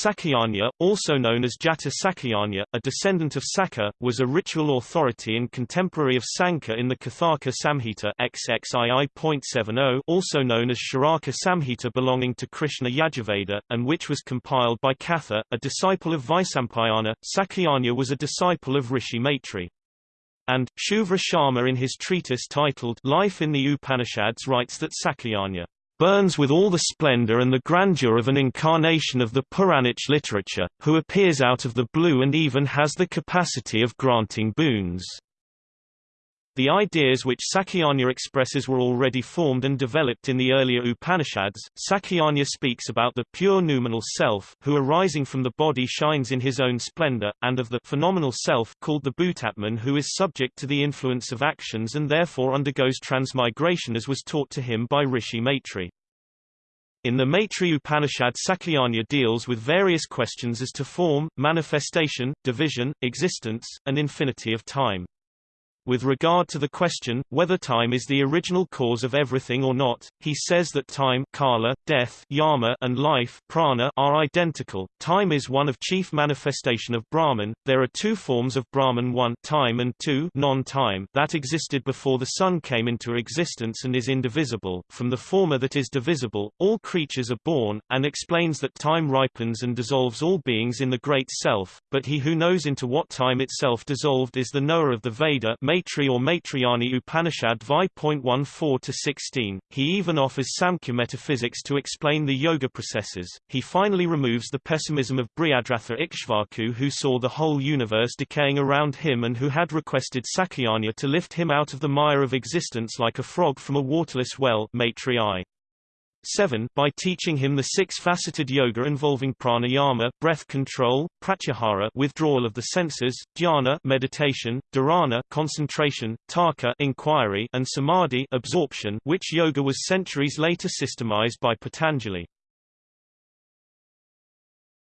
Sakyanya, also known as Jata Sakyanya, a descendant of Saka, was a ritual authority and contemporary of Sankhya in the Kathaka Samhita XXII.70 also known as Charaka Samhita belonging to Krishna Yajurveda, and which was compiled by Katha, a disciple of Vaisampayana. Sakyanya was a disciple of Rishi Maitri. And, Shuvra Sharma in his treatise titled Life in the Upanishads writes that Sakyanya burns with all the splendor and the grandeur of an incarnation of the Puranic literature, who appears out of the blue and even has the capacity of granting boons. The ideas which Sakyanya expresses were already formed and developed in the earlier Upanishads. Sakyanya speaks about the pure noumenal self, who arising from the body shines in his own splendor, and of the phenomenal self called the Bhutatman who is subject to the influence of actions and therefore undergoes transmigration as was taught to him by Rishi Maitri. In the Maitri Upanishad Sakyanya deals with various questions as to form, manifestation, division, existence, and infinity of time. With regard to the question, whether time is the original cause of everything or not, he says that time kala, death yama, and life prana are identical. Time is one of chief manifestation of Brahman. There are two forms of Brahman one time and two non-time that existed before the sun came into existence and is indivisible. From the former that is divisible, all creatures are born, and explains that time ripens and dissolves all beings in the Great Self, but he who knows into what time itself dissolved is the knower of the Veda Maitri or Maitrayani Upanishad Vi.14-16. He even offers Samkhya metaphysics to explain the yoga processes. He finally removes the pessimism of Brihadratha Ikshvaku who saw the whole universe decaying around him and who had requested Sakyanya to lift him out of the mire of existence like a frog from a waterless well Maitri 7 by teaching him the six-faceted yoga involving pranayama breath control, pratyahara withdrawal of the senses, dhyana meditation, dharana concentration, tarka inquiry and samadhi absorption which yoga was centuries later systemized by Patanjali.